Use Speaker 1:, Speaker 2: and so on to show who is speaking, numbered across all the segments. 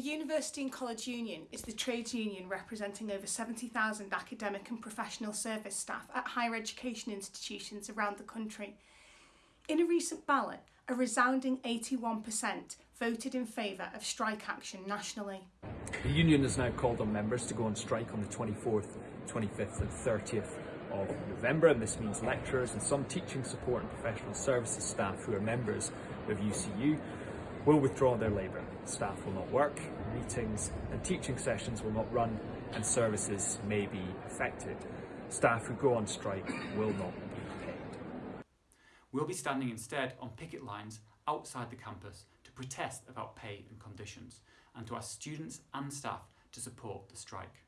Speaker 1: University and College Union is the trades union representing over 70,000 academic and professional service staff at higher education institutions around the country. In a recent ballot, a resounding 81% voted in favour of strike action nationally.
Speaker 2: The union has now called on members to go on strike on the 24th, 25th and 30th of November and this means lecturers and some teaching support and professional services staff who are members of UCU will withdraw their labour. Staff will not work, meetings and teaching sessions will not run and services may be affected. Staff who go on strike will not be paid.
Speaker 3: We'll be standing instead on picket lines outside the campus to protest about pay and conditions and to ask students and staff to support the strike.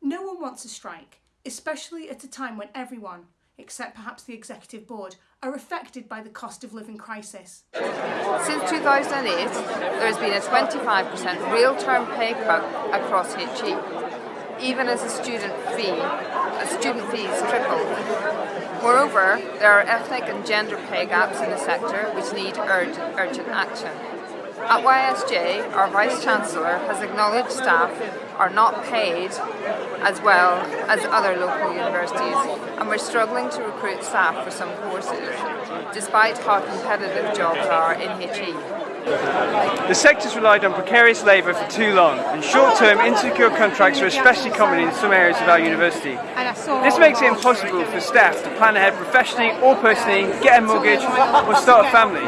Speaker 1: No one wants a strike, especially at a time when everyone, except perhaps the Executive Board, are affected by the cost of living crisis.
Speaker 4: Since 2008, there has been a 25% real term pay cut across HE, even as a student fee, as student fees tripled. Moreover, there are ethnic and gender pay gaps in the sector which need urgent, urgent action. At YSJ, our Vice-Chancellor has acknowledged staff are not paid as well as other local universities and we're struggling to recruit staff for some courses despite how competitive jobs are in HE.
Speaker 5: The sector's relied on precarious labour for too long, and short-term insecure contracts are especially common in some areas of our university. This makes it impossible for staff to plan ahead professionally or personally, get a mortgage or start a family.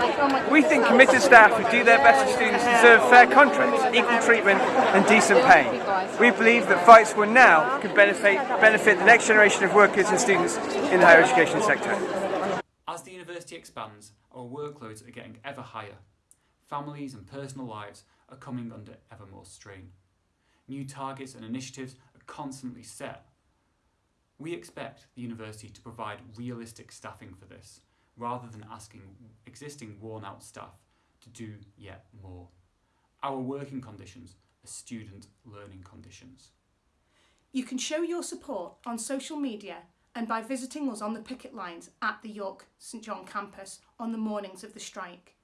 Speaker 5: We think committed staff who do their best for students deserve fair contracts, equal treatment and decent pay. We believe that fights won now can benefit, benefit the next generation of workers and students in the higher education sector.
Speaker 3: As the university expands, our workloads are getting ever higher. Families and personal lives are coming under ever more strain. New targets and initiatives are constantly set. We expect the university to provide realistic staffing for this, rather than asking existing worn out staff to do yet more. Our working conditions are student learning conditions.
Speaker 1: You can show your support on social media and by visiting us on the picket lines at the York St John campus on the mornings of the strike.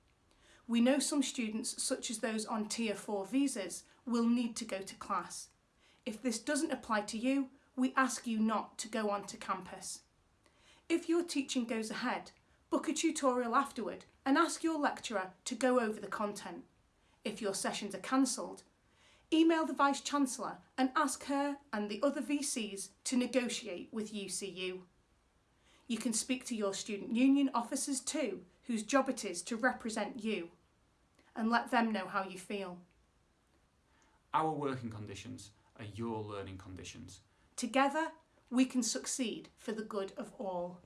Speaker 1: We know some students, such as those on Tier 4 visas, will need to go to class. If this doesn't apply to you, we ask you not to go onto campus. If your teaching goes ahead, book a tutorial afterward and ask your lecturer to go over the content. If your sessions are cancelled, email the Vice-Chancellor and ask her and the other VCs to negotiate with UCU. You can speak to your student union officers too whose job it is to represent you and let them know how you feel.
Speaker 3: Our working conditions are your learning conditions.
Speaker 1: Together, we can succeed for the good of all.